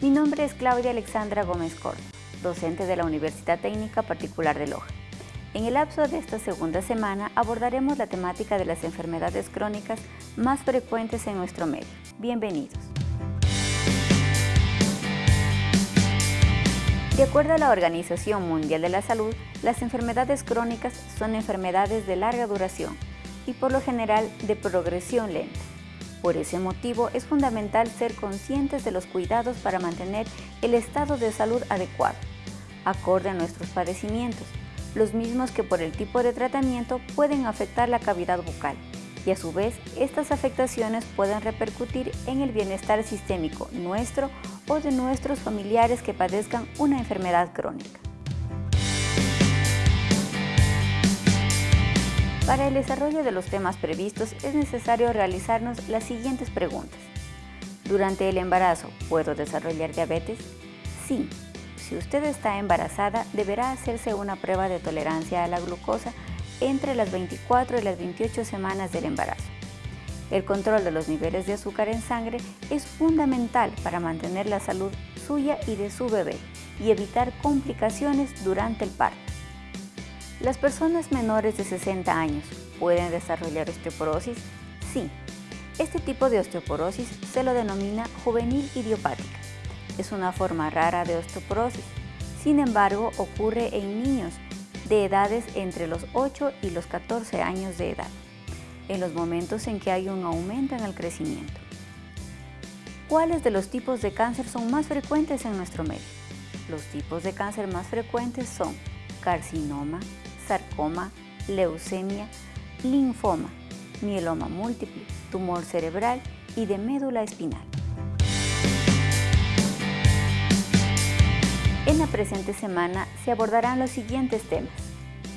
es Claudia Alexandra Gómez Corto, docente de la Universidad Técnica Particular de Loja. En el lapso de esta segunda semana abordaremos la temática de las enfermedades crónicas más frecuentes en nuestro medio. Bienvenidos. De acuerdo a la Organización Mundial de la Salud, las enfermedades crónicas son enfermedades de larga duración y por lo general de progresión lenta. Por ese motivo es fundamental ser conscientes de los cuidados para mantener el estado de salud adecuado, acorde a nuestros padecimientos, los mismos que por el tipo de tratamiento pueden afectar la cavidad bucal y a su vez estas afectaciones pueden repercutir en el bienestar sistémico nuestro o de nuestros familiares que padezcan una enfermedad crónica. Para el desarrollo de los temas previstos es necesario realizarnos las siguientes preguntas. ¿Durante el embarazo puedo desarrollar diabetes? Sí. Si usted está embarazada, deberá hacerse una prueba de tolerancia a la glucosa entre las 24 y las 28 semanas del embarazo. El control de los niveles de azúcar en sangre es fundamental para mantener la salud suya y de su bebé y evitar complicaciones durante el parto. ¿Las personas menores de 60 años pueden desarrollar osteoporosis? Sí. Este tipo de osteoporosis se lo denomina juvenil idiopática. Es una forma rara de osteoporosis. Sin embargo, ocurre en niños de edades entre los 8 y los 14 años de edad, en los momentos en que hay un aumento en el crecimiento. ¿Cuáles de los tipos de cáncer son más frecuentes en nuestro medio? Los tipos de cáncer más frecuentes son carcinoma, sarcoma, leucemia, linfoma, mieloma múltiple, tumor cerebral y de médula espinal. En la presente semana se abordarán los siguientes temas.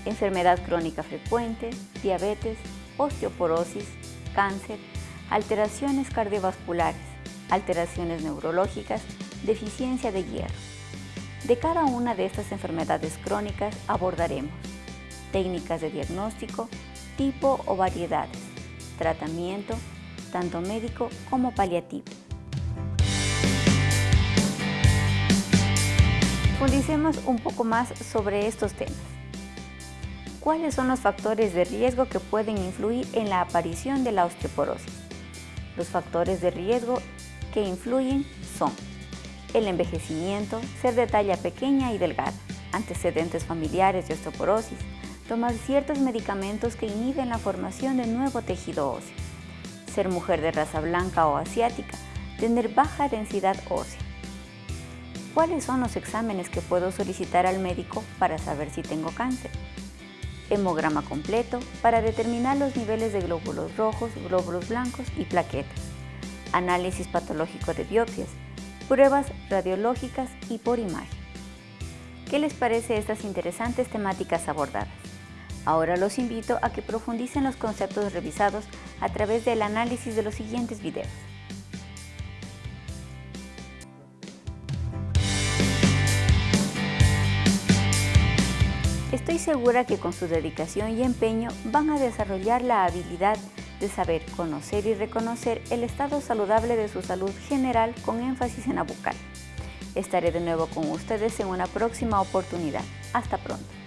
Enfermedad crónica frecuente, diabetes, osteoporosis, cáncer, alteraciones cardiovasculares, alteraciones neurológicas, deficiencia de hierro. De cada una de estas enfermedades crónicas abordaremos técnicas de diagnóstico, tipo o variedades, tratamiento, tanto médico como paliativo. Profundicemos un poco más sobre estos temas. ¿Cuáles son los factores de riesgo que pueden influir en la aparición de la osteoporosis? Los factores de riesgo que influyen son el envejecimiento, ser de talla pequeña y delgada, antecedentes familiares de osteoporosis, tomar ciertos medicamentos que inhiben la formación de nuevo tejido óseo, ser mujer de raza blanca o asiática, tener baja densidad ósea. ¿Cuáles son los exámenes que puedo solicitar al médico para saber si tengo cáncer? Hemograma completo para determinar los niveles de glóbulos rojos, glóbulos blancos y plaquetas. Análisis patológico de biopsias, pruebas radiológicas y por imagen. ¿Qué les parece estas interesantes temáticas abordadas? Ahora los invito a que profundicen los conceptos revisados a través del análisis de los siguientes videos. Estoy segura que con su dedicación y empeño van a desarrollar la habilidad de saber conocer y reconocer el estado saludable de su salud general con énfasis en la bucal. Estaré de nuevo con ustedes en una próxima oportunidad. Hasta pronto.